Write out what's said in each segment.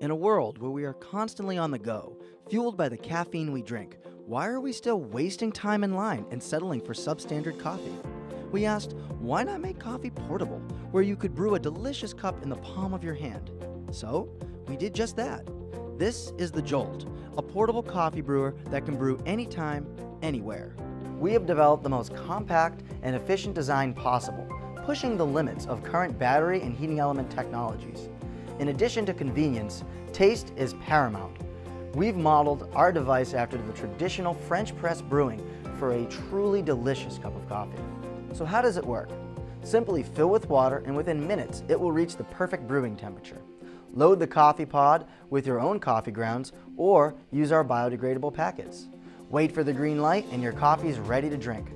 In a world where we are constantly on the go, fueled by the caffeine we drink, why are we still wasting time in line and settling for substandard coffee? We asked, why not make coffee portable, where you could brew a delicious cup in the palm of your hand? So, we did just that. This is the Jolt, a portable coffee brewer that can brew anytime, anywhere. We have developed the most compact and efficient design possible, pushing the limits of current battery and heating element technologies. In addition to convenience, taste is paramount. We've modeled our device after the traditional French press brewing for a truly delicious cup of coffee. So how does it work? Simply fill with water and within minutes it will reach the perfect brewing temperature. Load the coffee pod with your own coffee grounds or use our biodegradable packets. Wait for the green light and your coffee is ready to drink.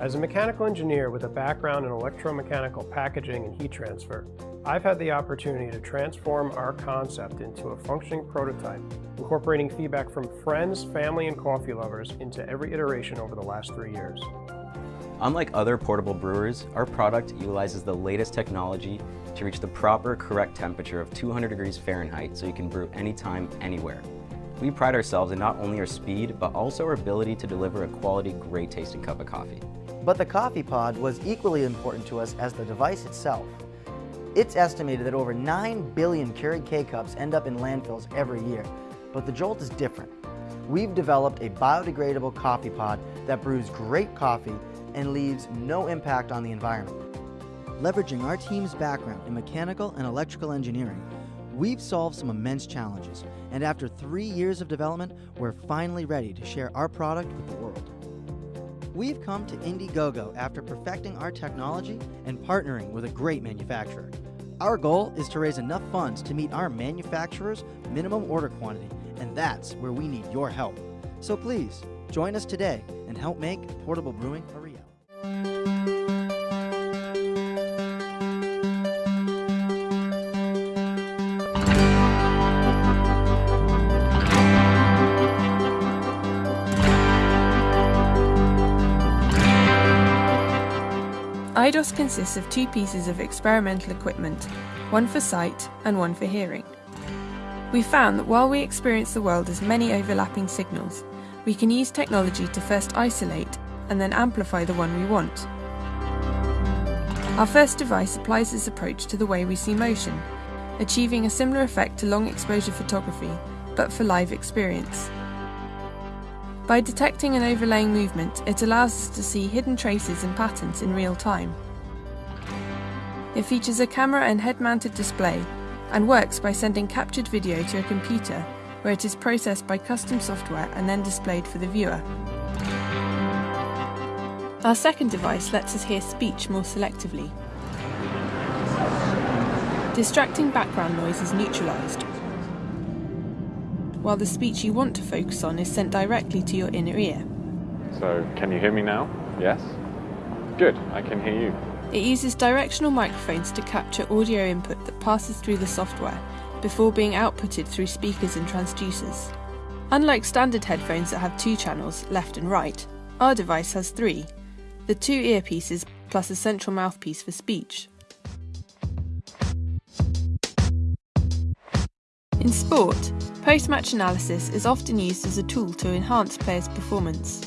As a mechanical engineer with a background in electromechanical packaging and heat transfer, I've had the opportunity to transform our concept into a functioning prototype, incorporating feedback from friends, family, and coffee lovers into every iteration over the last three years. Unlike other portable brewers, our product utilizes the latest technology to reach the proper correct temperature of 200 degrees Fahrenheit so you can brew anytime, anywhere. We pride ourselves in not only our speed, but also our ability to deliver a quality, great tasting cup of coffee. But the coffee pod was equally important to us as the device itself. It's estimated that over 9 billion Keurig K-Cups end up in landfills every year, but the Jolt is different. We've developed a biodegradable coffee pod that brews great coffee and leaves no impact on the environment. Leveraging our team's background in mechanical and electrical engineering, we've solved some immense challenges, and after three years of development, we're finally ready to share our product with the world. We've come to Indiegogo after perfecting our technology and partnering with a great manufacturer. Our goal is to raise enough funds to meet our manufacturer's minimum order quantity, and that's where we need your help. So please, join us today and help make portable brewing a Eidos consists of two pieces of experimental equipment, one for sight and one for hearing. We found that while we experience the world as many overlapping signals, we can use technology to first isolate and then amplify the one we want. Our first device applies this approach to the way we see motion, achieving a similar effect to long exposure photography, but for live experience. By detecting and overlaying movement, it allows us to see hidden traces and patterns in real time. It features a camera and head-mounted display and works by sending captured video to a computer where it is processed by custom software and then displayed for the viewer. Our second device lets us hear speech more selectively. Distracting background noise is neutralised, while the speech you want to focus on is sent directly to your inner ear. So, can you hear me now? Yes? Good, I can hear you. It uses directional microphones to capture audio input that passes through the software before being outputted through speakers and transducers. Unlike standard headphones that have two channels, left and right, our device has three, the two earpieces plus a central mouthpiece for speech. In sport, post-match analysis is often used as a tool to enhance players' performance.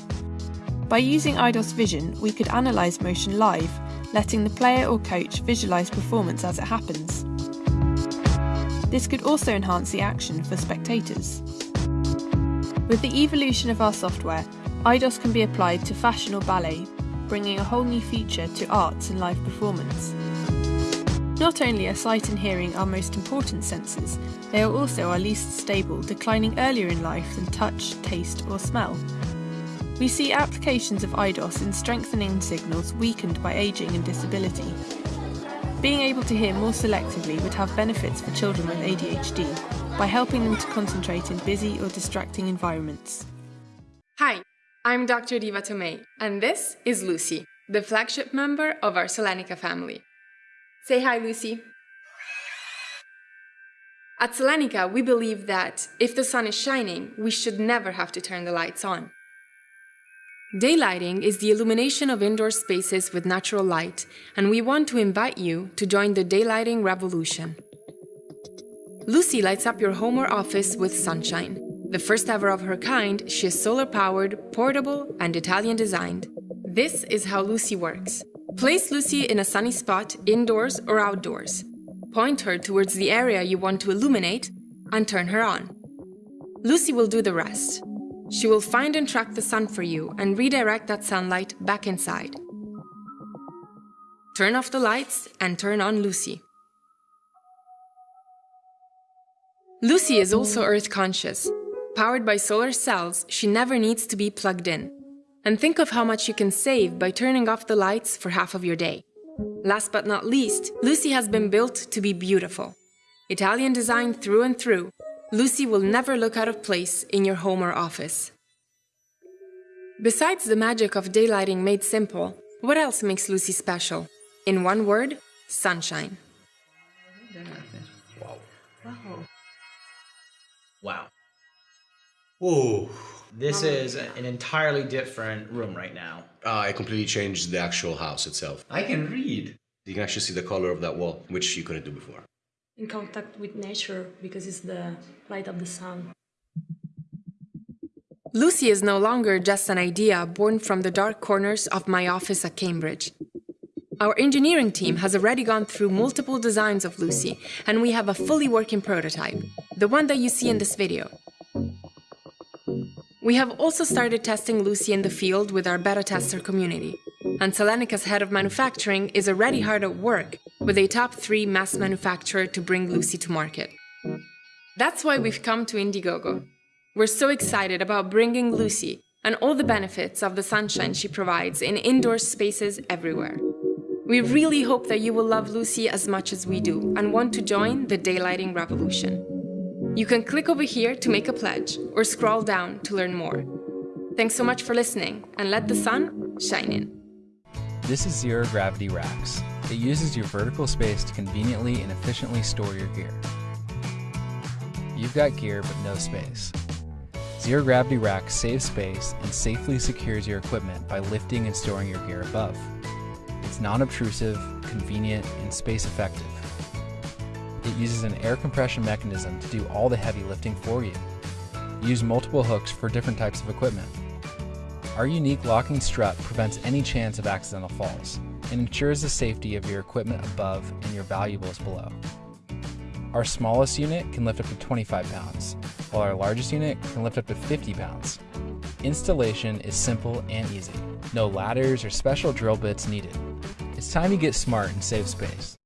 By using Eidos Vision, we could analyse motion live, letting the player or coach visualise performance as it happens. This could also enhance the action for spectators. With the evolution of our software, Eidos can be applied to fashion or ballet, bringing a whole new feature to arts and live performance. Not only are sight and hearing our most important senses, they are also our least stable, declining earlier in life than touch, taste or smell. We see applications of Eidos in strengthening signals weakened by ageing and disability. Being able to hear more selectively would have benefits for children with ADHD by helping them to concentrate in busy or distracting environments. Hi, I'm Dr. Diva Tomei, and this is Lucy, the flagship member of our Solenica family. Say hi, Lucy. At Solenica, we believe that if the sun is shining, we should never have to turn the lights on. Daylighting is the illumination of indoor spaces with natural light, and we want to invite you to join the daylighting revolution. Lucy lights up your home or office with sunshine. The first ever of her kind, she is solar powered, portable, and Italian designed. This is how Lucy works. Place Lucy in a sunny spot, indoors or outdoors. Point her towards the area you want to illuminate and turn her on. Lucy will do the rest. She will find and track the sun for you and redirect that sunlight back inside. Turn off the lights and turn on Lucy. Lucy is also earth conscious. Powered by solar cells, she never needs to be plugged in. And think of how much you can save by turning off the lights for half of your day. Last but not least, Lucy has been built to be beautiful. Italian design through and through, Lucy will never look out of place in your home or office. Besides the magic of daylighting made simple, what else makes Lucy special? In one word, sunshine. Wow. Wow. Wow. Ooh, this is an entirely different room right now. Uh, I completely changed the actual house itself. I can read. You can actually see the color of that wall, which you couldn't do before in contact with nature because it's the light of the sun. Lucy is no longer just an idea born from the dark corners of my office at Cambridge. Our engineering team has already gone through multiple designs of Lucy, and we have a fully working prototype, the one that you see in this video. We have also started testing Lucy in the field with our beta tester community, and Solenica's head of manufacturing is already hard at work with a top three mass manufacturer to bring Lucy to market. That's why we've come to Indiegogo. We're so excited about bringing Lucy and all the benefits of the sunshine she provides in indoor spaces everywhere. We really hope that you will love Lucy as much as we do and want to join the daylighting revolution. You can click over here to make a pledge or scroll down to learn more. Thanks so much for listening and let the sun shine in. This is Zero Gravity Racks. It uses your vertical space to conveniently and efficiently store your gear. You've got gear but no space. Zero Gravity Racks saves space and safely secures your equipment by lifting and storing your gear above. It's non-obtrusive, convenient, and space effective. It uses an air compression mechanism to do all the heavy lifting for you. Use multiple hooks for different types of equipment our unique locking strut prevents any chance of accidental falls and ensures the safety of your equipment above and your valuables below. Our smallest unit can lift up to 25 pounds, while our largest unit can lift up to 50 pounds. Installation is simple and easy. No ladders or special drill bits needed. It's time to get smart and save space.